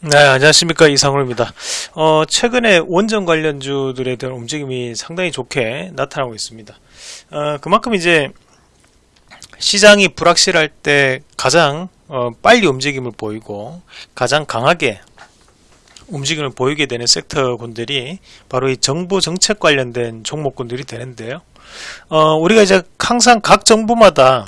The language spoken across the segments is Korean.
네, 안녕하십니까. 이상호입니다. 어, 최근에 원전 관련주들에 대한 움직임이 상당히 좋게 나타나고 있습니다. 어, 그만큼 이제 시장이 불확실할 때 가장 어, 빨리 움직임을 보이고 가장 강하게 움직임을 보이게 되는 섹터군들이 바로 이 정부 정책 관련된 종목군들이 되는데요. 어, 우리가 이제 항상 각 정부마다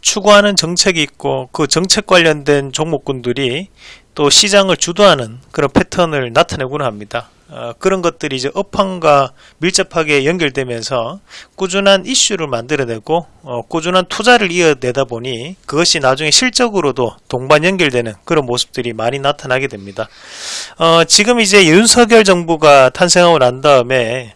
추구하는 정책이 있고 그 정책 관련된 종목군들이 또 시장을 주도하는 그런 패턴을 나타내곤 합니다. 어, 그런 것들이 이제 업황과 밀접하게 연결되면서 꾸준한 이슈를 만들어내고 어, 꾸준한 투자를 이어내다 보니 그것이 나중에 실적으로도 동반 연결되는 그런 모습들이 많이 나타나게 됩니다. 어, 지금 이제 윤석열 정부가 탄생하고 난 다음에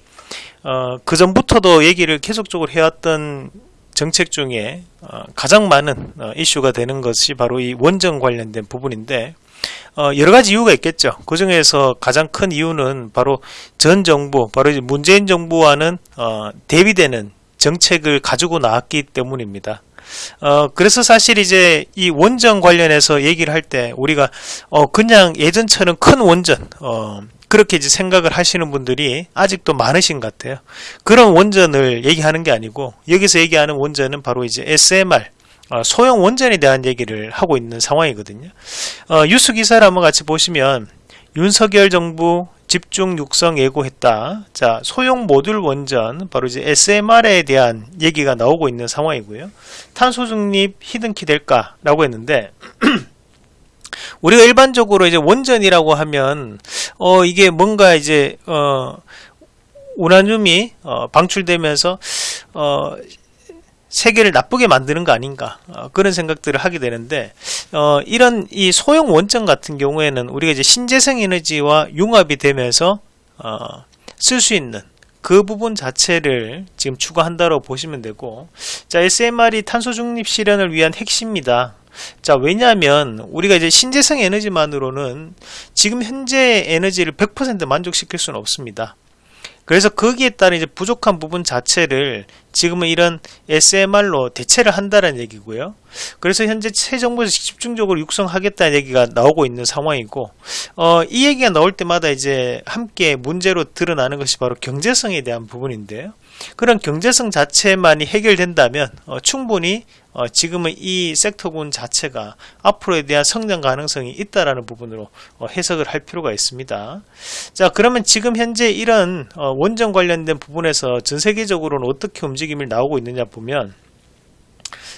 어, 그 전부터도 얘기를 계속적으로 해왔던 정책 중에 어, 가장 많은 어, 이슈가 되는 것이 바로 이 원전 관련된 부분인데 어, 여러 가지 이유가 있겠죠. 그 중에서 가장 큰 이유는 바로 전 정부, 바로 문재인 정부와는 어, 대비되는 정책을 가지고 나왔기 때문입니다. 어, 그래서 사실 이제 이 원전 관련해서 얘기를 할 때 우리가 어, 그냥 예전처럼 큰 원전, 어, 그렇게 이제 생각을 하시는 분들이 아직도 많으신 것 같아요. 그런 원전을 얘기하는 게 아니고 여기서 얘기하는 원전은 바로 이제 SMR, 어, 소형 원전에 대한 얘기를 하고 있는 상황이거든요. 어, 뉴스 기사를 한번 같이 보시면 윤석열 정부 집중 육성 예고했다. 자, 소형 모듈 원전, 바로 이제 SMR에 대한 얘기가 나오고 있는 상황이고요. 탄소 중립 히든키 될까라고 했는데, 우리가 일반적으로 이제 원전이라고 하면, 어, 이게 뭔가 이제, 어, 우라늄이 어, 방출되면서, 어, 세계를 나쁘게 만드는 거 아닌가 어, 그런 생각들을 하게 되는데 어, 이런 이 소형 원전 같은 경우에는 우리가 이제 신재생 에너지와 융합이 되면서 어, 쓸 수 있는 그 부분 자체를 지금 추가한다고 보시면 되고 자 SMR이 탄소 중립 실현을 위한 핵심입니다. 자 왜냐하면 우리가 이제 신재생 에너지만으로는 지금 현재 에너지를 100% 만족시킬 수는 없습니다. 그래서 거기에 따른 이제 부족한 부분 자체를 지금은 이런 SMR로 대체를 한다는 얘기고요. 그래서 현재 새 정부에서 집중적으로 육성하겠다는 얘기가 나오고 있는 상황이고, 어, 이 얘기가 나올 때마다 이제 함께 문제로 드러나는 것이 바로 경제성에 대한 부분인데요. 그런 경제성 자체만이 해결된다면 어, 충분히 어, 지금은 이 섹터군 자체가 앞으로에 대한 성장 가능성이 있다라는 부분으로 어, 해석을 할 필요가 있습니다. 자 그러면 지금 현재 이런 어, 원전 관련된 부분에서 전 세계적으로는 어떻게 움직임이 나오고 있느냐 보면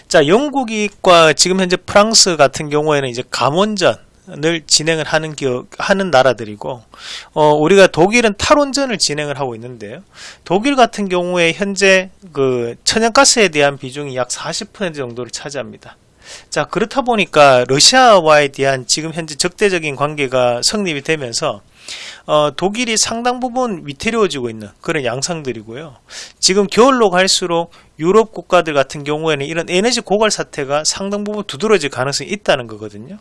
자 영국과 지금 현재 프랑스 같은 경우에는 이제 감원전 을 진행을 하는 기업 하는 나라들이고 어, 우리가 독일은 탈원전을 진행을 하고 있는데요. 독일 같은 경우에 현재 그 천연가스에 대한 비중이 약 40% 정도를 차지합니다. 자 그렇다 보니까 러시아와에 대한 지금 현재 적대적인 관계가 성립이 되면서 어, 독일이 상당 부분 위태로워지고 있는 그런 양상들이고요. 지금 겨울로 갈수록 유럽 국가들 같은 경우에는 이런 에너지 고갈 사태가 상당 부분 두드러질 가능성이 있다는 거거든요.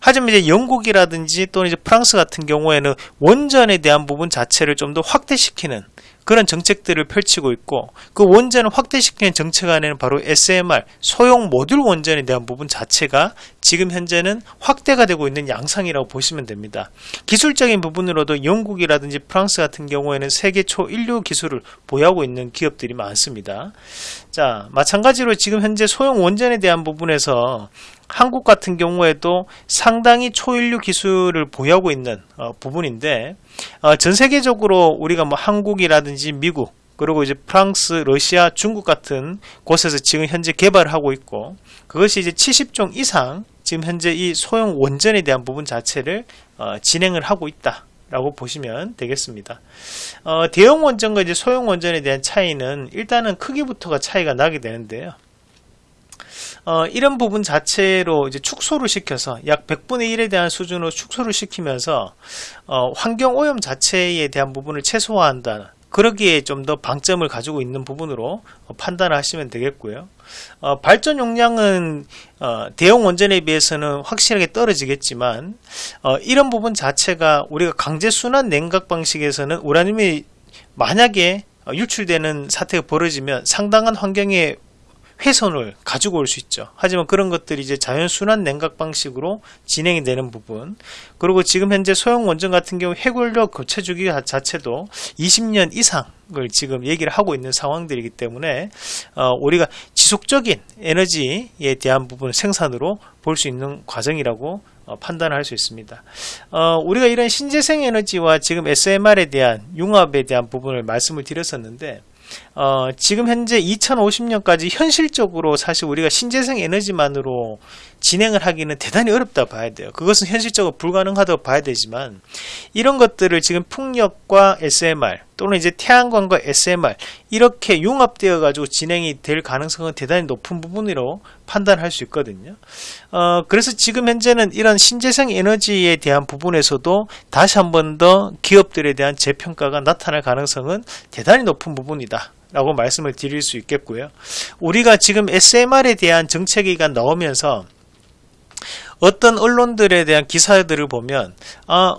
하지만 이제 영국이라든지 또는 이제 프랑스 같은 경우에는 원전에 대한 부분 자체를 좀 더 확대시키는 그런 정책들을 펼치고 있고 그 원전을 확대시키는 정책 안에는 바로 SMR 소형 모듈 원전에 대한 부분 자체가 지금 현재는 확대가 되고 있는 양상이라고 보시면 됩니다. 기술적인 부분으로도 영국이라든지 프랑스 같은 경우에는 세계 초인류 기술을 보유하고 있는 기업들이 많습니다. 자 마찬가지로 지금 현재 소형 원전에 대한 부분에서 한국 같은 경우에도 상당히 초인류 기술을 보유하고 있는 어, 부분인데 어, 전 세계적으로 우리가 뭐 한국이라든지 미국 그리고 이제 프랑스, 러시아, 중국 같은 곳에서 지금 현재 개발을 하고 있고 그것이 이제 70종 이상 지금 현재 이 소형 원전에 대한 부분 자체를 어, 진행을 하고 있다. 라고 보시면 되겠습니다. 어, 대형 원전과 이제 소형 원전에 대한 차이는 일단은 크기부터가 차이가 나게 되는데요. 어, 이런 부분 자체로 이제 축소를 시켜서 약 100분의 1에 대한 수준으로 축소를 시키면서 어, 환경 오염 자체에 대한 부분을 최소화한다는 그러기에 좀 더 방점을 가지고 있는 부분으로 어, 판단을 하시면 되겠고요. 어, 발전 용량은 어, 대형 원전에 비해서는 확실하게 떨어지겠지만 어, 이런 부분 자체가 우리가 강제 순환 냉각 방식에서는 우라늄이 만약에 유출되는 사태가 벌어지면 상당한 환경에 훼손을 가지고 올 수 있죠. 하지만 그런 것들이 이제 자연순환 냉각 방식으로 진행이 되는 부분. 그리고 지금 현재 소형 원전 같은 경우 해골력 교체 주기 자체도 20년 이상을 지금 얘기를 하고 있는 상황들이기 때문에 어, 우리가 지속적인 에너지에 대한 부분 생산으로 볼 수 있는 과정이라고 어, 판단할 수 있습니다. 어, 우리가 이런 신재생 에너지와 지금 SMR에 대한 융합에 대한 부분을 말씀을 드렸었는데 어, 지금 현재 2050년까지 현실적으로 사실 우리가 신재생 에너지만으로 진행을 하기는 대단히 어렵다 봐야 돼요. 그것은 현실적으로 불가능하다고 봐야 되지만 이런 것들을 지금 풍력과 SMR 또는 이제 태양광과 SMR 이렇게 융합되어 가지고 진행이 될 가능성은 대단히 높은 부분으로 판단할 수 있거든요. 어, 그래서 지금 현재는 이런 신재생 에너지에 대한 부분에서도 다시 한 번 더 기업들에 대한 재평가가 나타날 가능성은 대단히 높은 부분이다. 라고 말씀을 드릴 수 있겠고요. 우리가 지금 SMR에 대한 정책이가 나오면서 어떤 언론들에 대한 기사들을 보면 아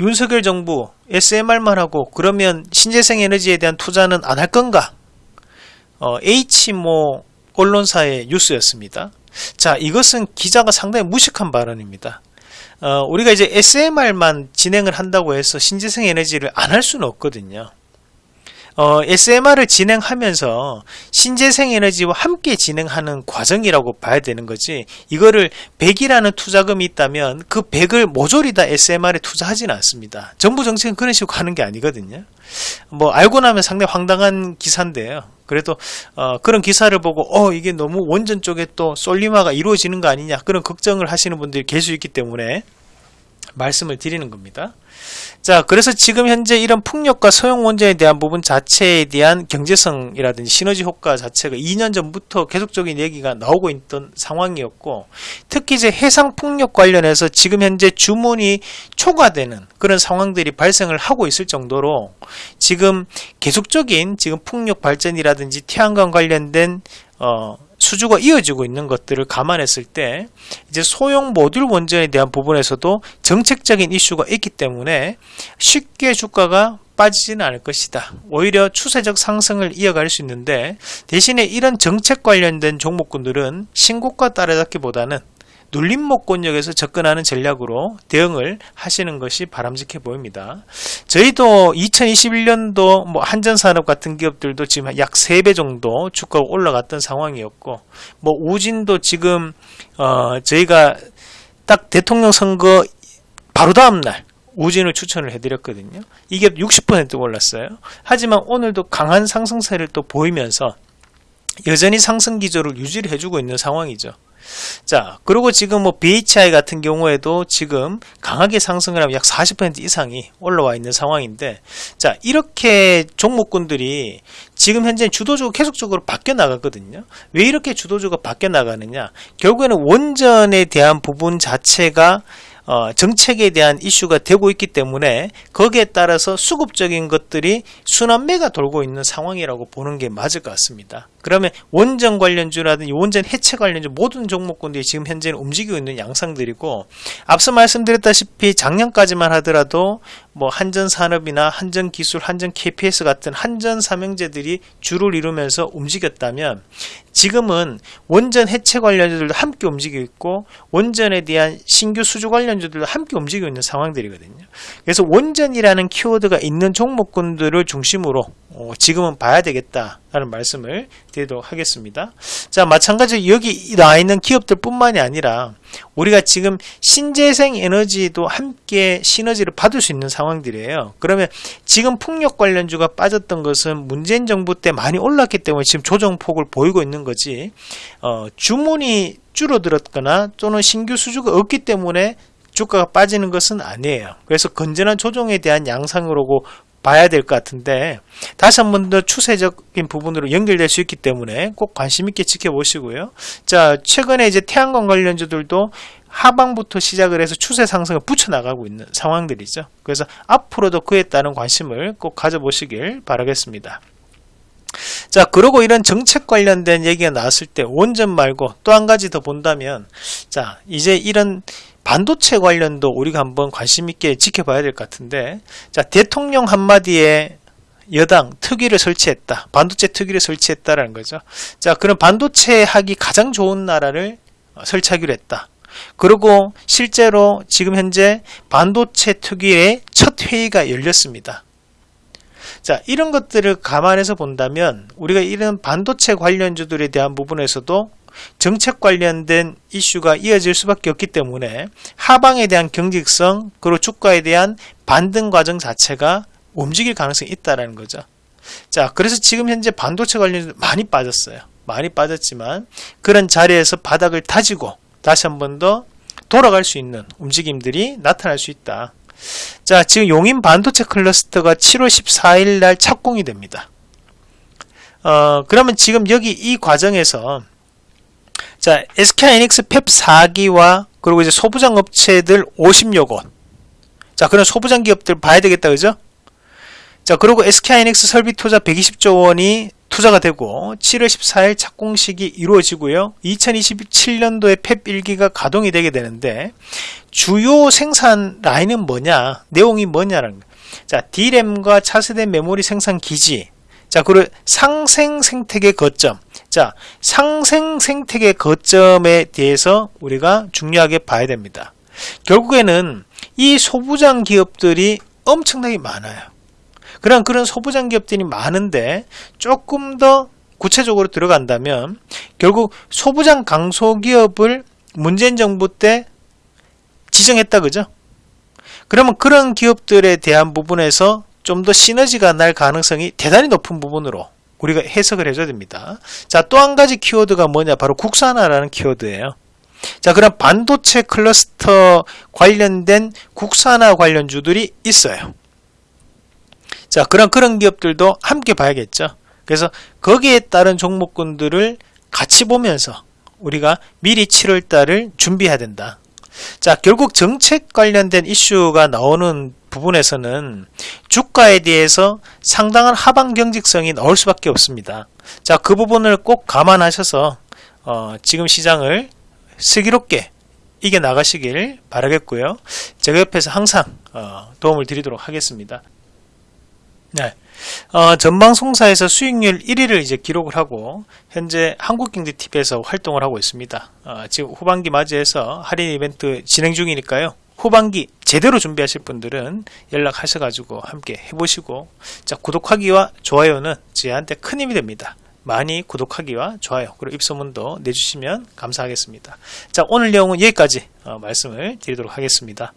윤석열 정부 SMR만 하고 그러면 신재생 에너지에 대한 투자는 안 할 건가? 어, H모 언론사의 뉴스였습니다. 자, 이것은 기자가 상당히 무식한 발언입니다. 어, 우리가 이제 SMR만 진행을 한다고 해서 신재생 에너지를 안 할 수는 없거든요. 어, SMR을 진행하면서 신재생 에너지와 함께 진행하는 과정이라고 봐야 되는 거지 이거를 100이라는 투자금이 있다면 그 100을 모조리 다 SMR에 투자하지는 않습니다. 정부 정책은 그런 식으로 가는 게 아니거든요. 뭐 알고 나면 상당히 황당한 기사인데요. 그래도 어, 그런 기사를 보고 어 이게 너무 원전 쪽에 또 솔리마가 이루어지는 거 아니냐 그런 걱정을 하시는 분들이 계실 수 있기 때문에 말씀을 드리는 겁니다. 자, 그래서 지금 현재 이런 풍력과 소형 원전에 대한 부분 자체에 대한 경제성이라든지 시너지 효과 자체가 2년 전부터 계속적인 얘기가 나오고 있던 상황이었고, 특히 이제 해상 풍력 관련해서 지금 현재 주문이 초과되는 그런 상황들이 발생을 하고 있을 정도로 지금 계속적인 지금 풍력 발전이라든지 태양광 관련된 어, 수주가 이어지고 있는 것들을 감안했을 때 이제 소형 모듈 원전에 대한 부분에서도 정책적인 이슈가 있기 때문에 쉽게 주가가 빠지지는 않을 것이다. 오히려 추세적 상승을 이어갈 수 있는데 대신에 이런 정책 관련된 종목군들은 신고가 따라잡기보다는 눌림목권역에서 접근하는 전략으로 대응을 하시는 것이 바람직해 보입니다. 저희도 2021년도 뭐 한전산업 같은 기업들도 지금 약 3배 정도 주가가 올라갔던 상황이었고 뭐 우진도 지금 어 저희가 딱 대통령 선거 바로 다음 날 우진을 추천을 해드렸거든요. 이게 60% 올랐어요. 하지만 오늘도 강한 상승세를 또 보이면서 여전히 상승 기조를 유지를 해주고 있는 상황이죠. 자, 그리고 지금 뭐 BHI 같은 경우에도 지금 강하게 상승을 하면 약 40% 이상이 올라와 있는 상황인데, 자, 이렇게 종목군들이 지금 현재 주도주가 계속적으로 바뀌어 나가거든요. 왜 이렇게 주도주가 바뀌어 나가느냐? 결국에는 원전에 대한 부분 자체가 어, 정책에 대한 이슈가 되고 있기 때문에 거기에 따라서 수급적인 것들이 순환매가 돌고 있는 상황이라고 보는 게 맞을 것 같습니다. 그러면 원전 관련주라든지 원전 해체 관련주 모든 종목군들이 지금 현재는 움직이고 있는 양상들이고 앞서 말씀드렸다시피 작년까지만 하더라도 뭐 한전 산업이나 한전 기술, 한전 KPS 같은 한전 삼형제들이 주를 이루면서 움직였다면 지금은 원전 해체 관련주들도 함께 움직이고 있고 원전에 대한 신규 수주 관련주들도 함께 움직이고 있는 상황들이거든요. 그래서 원전이라는 키워드가 있는 종목군들을 중심으로 어, 지금은 봐야 되겠다 라는 말씀을 드리도록 하겠습니다. 자, 마찬가지로 여기 나와 있는 기업들 뿐만이 아니라 우리가 지금 신재생 에너지도 함께 시너지를 받을 수 있는 상황들이에요. 그러면 지금 풍력 관련주가 빠졌던 것은 문재인 정부 때 많이 올랐기 때문에 지금 조정폭을 보이고 있는 거지, 어, 주문이 줄어들었거나 또는 신규 수주가 없기 때문에 주가가 빠지는 것은 아니에요. 그래서 건전한 조정에 대한 양상으로 봐야 될 것 같은데 다시 한 번 더 추세적인 부분으로 연결될 수 있기 때문에 꼭 관심 있게 지켜보시고요. 자 최근에 이제 태양광 관련주들도 하방부터 시작을 해서 추세 상승을 붙여 나가고 있는 상황들이죠. 그래서 앞으로도 그에 따른 관심을 꼭 가져보시길 바라겠습니다. 자, 그리고 이런 정책 관련된 얘기가 나왔을 때 원전 말고 또 한 가지 더 본다면 자, 이제 이런 반도체 관련도 우리가 한번 관심 있게 지켜봐야 될 것 같은데 자 대통령 한마디에 여당 특위를 설치했다. 반도체 특위를 설치했다라는 거죠. 자, 그럼 반도체 하기 가장 좋은 나라를 설치하기로 했다. 그리고 실제로 지금 현재 반도체 특위의 첫 회의가 열렸습니다. 자, 이런 것들을 감안해서 본다면 우리가 이런 반도체 관련주들에 대한 부분에서도 정책 관련된 이슈가 이어질 수밖에 없기 때문에 하방에 대한 경직성 그리고 주가에 대한 반등 과정 자체가 움직일 가능성이 있다는 거죠. 자, 그래서 지금 현재 반도체 관련주 많이 빠졌어요. 많이 빠졌지만 그런 자리에서 바닥을 다지고 다시 한 번 더 돌아갈 수 있는 움직임들이 나타날 수 있다. 자, 지금 용인 반도체 클러스터가 7월 14일 날 착공이 됩니다. 어, 그러면 지금 여기 이 과정에서 자, SK하이닉스 펩 4기와 그리고 이제 소부장 업체들 50여 곳. 자, 그런 소부장 기업들 봐야 되겠다. 그죠? 자, 그리고 SK하이닉스 설비 투자 120조 원이 투자가 되고 7월 14일 착공식이 이루어지고요. 2027년도에 펩 1기가 가동이 되게 되는데 주요 생산 라인은 뭐냐? 내용이 뭐냐라는 거. 자, D램과 차세대 메모리 생산 기지. 자, 그리고 상생 생태계 거점. 자, 상생 생태계 거점에 대해서 우리가 중요하게 봐야 됩니다. 결국에는 이 소부장 기업들이 엄청나게 많아요. 그런 그런 소부장 기업들이 많은데 조금 더 구체적으로 들어간다면 결국 소부장 강소기업을 문재인 정부 때 지정했다 그죠? 그러면 그런 기업들에 대한 부분에서 좀 더 시너지가 날 가능성이 대단히 높은 부분으로 우리가 해석을 해줘야 됩니다. 자, 또 한 가지 키워드가 뭐냐? 바로 국산화라는 키워드예요. 자, 그럼 반도체 클러스터 관련된 국산화 관련주들이 있어요. 자, 그런 그런 기업들도 함께 봐야겠죠. 그래서 거기에 따른 종목군들을 같이 보면서 우리가 미리 7월 달을 준비해야 된다. 자, 결국 정책 관련된 이슈가 나오는 부분에서는 주가에 대해서 상당한 하방 경직성이 나올 수밖에 없습니다. 자, 그 부분을 꼭 감안하셔서 어, 지금 시장을 슬기롭게 이겨 나가시길 바라겠고요. 제가 옆에서 항상 어, 도움을 드리도록 하겠습니다. 네. 어, 전방송사에서 수익률 1위를 이제 기록을 하고 현재 한국경제TV에서 활동을 하고 있습니다. 어, 지금 후반기 맞이해서 할인 이벤트 진행 중이니까요. 후반기 제대로 준비하실 분들은 연락하셔가지고 함께 해보시고 자 구독하기와 좋아요는 저한테 큰 힘이 됩니다. 많이 구독하기와 좋아요 그리고 입소문도 내주시면 감사하겠습니다. 자 오늘 내용은 여기까지 어, 말씀을 드리도록 하겠습니다.